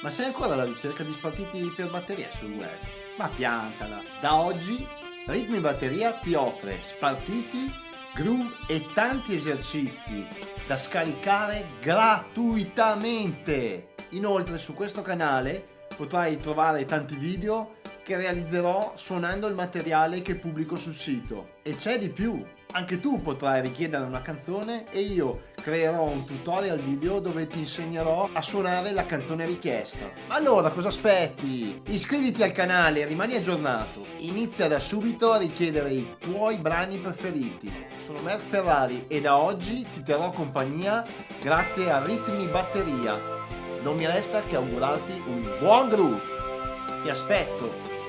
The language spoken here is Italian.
Ma sei ancora alla ricerca di spartiti per batteria sul web? Ma piantala! Da oggi Ritmi Batteria ti offre spartiti, groove e tanti esercizi da scaricare gratuitamente. Inoltre su questo canale potrai trovare tanti video che realizzerò suonando il materiale che pubblico sul sito. E c'è di più! Anche tu potrai richiedere una canzone e io creerò un tutorial video dove ti insegnerò a suonare la canzone richiesta. Ma allora cosa aspetti? Iscriviti al canale e rimani aggiornato. Inizia da subito a richiedere i tuoi brani preferiti. Sono Merck Ferrari e da oggi ti terrò compagnia grazie a Ritmi Batteria. Non mi resta che augurarti un buon groove. Ti aspetto!